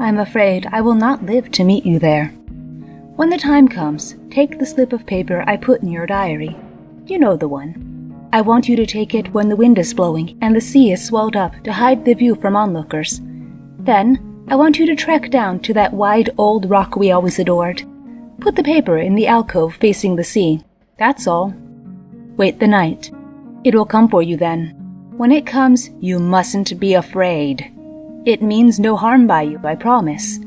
I'm afraid I will not live to meet you there. When the time comes, take the slip of paper I put in your diary. You know the one. I want you to take it when the wind is blowing and the sea is swelled up to hide the view from onlookers. Then, I want you to trek down to that wide old rock we always adored. Put the paper in the alcove facing the sea. That's all. Wait the night. It will come for you then. When it comes, you mustn't be afraid. It means no harm by you, I promise.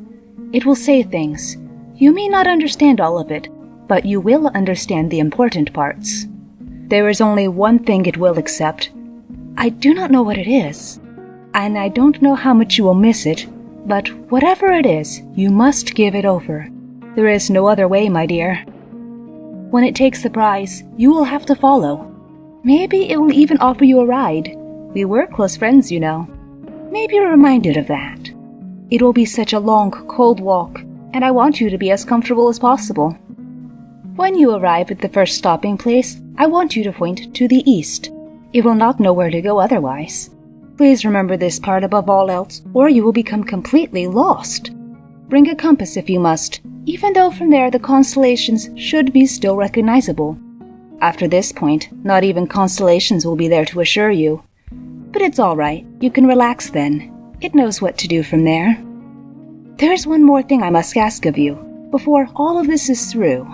It will say things. You may not understand all of it, but you will understand the important parts. There is only one thing it will accept. I do not know what it is, and I don't know how much you will miss it, but whatever it is, you must give it over. There is no other way, my dear. When it takes the prize, you will have to follow. Maybe it will even offer you a ride. We were close friends, you know. Maybe you're reminded of that. It will be such a long, cold walk, and I want you to be as comfortable as possible. When you arrive at the first stopping place, I want you to point to the east. It will not know where to go otherwise. Please remember this part above all else, or you will become completely lost. Bring a compass if you must, even though from there the constellations should be still recognizable. After this point, not even constellations will be there to assure you. But it's all right. You can relax then. It knows what to do from there. There's one more thing I must ask of you before all of this is through.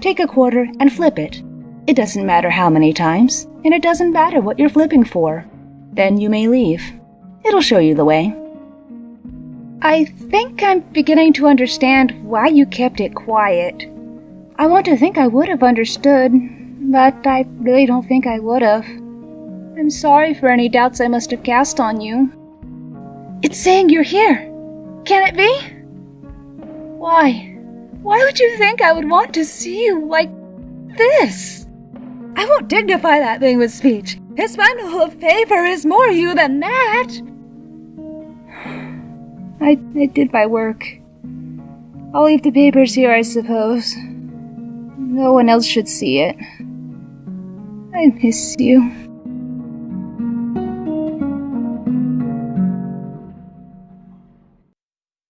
Take a quarter and flip it. It doesn't matter how many times, and it doesn't matter what you're flipping for. Then you may leave. It'll show you the way. I think I'm beginning to understand why you kept it quiet. I want to think I would have understood, but I really don't think I would have. I'm sorry for any doubts I must have cast on you. It's saying you're here. Can it be? Why? Why would you think I would want to see you like this? I won't dignify that thing with speech. This bundle of paper is more you than that. I, I did my work. I'll leave the papers here, I suppose. No one else should see it. I miss you.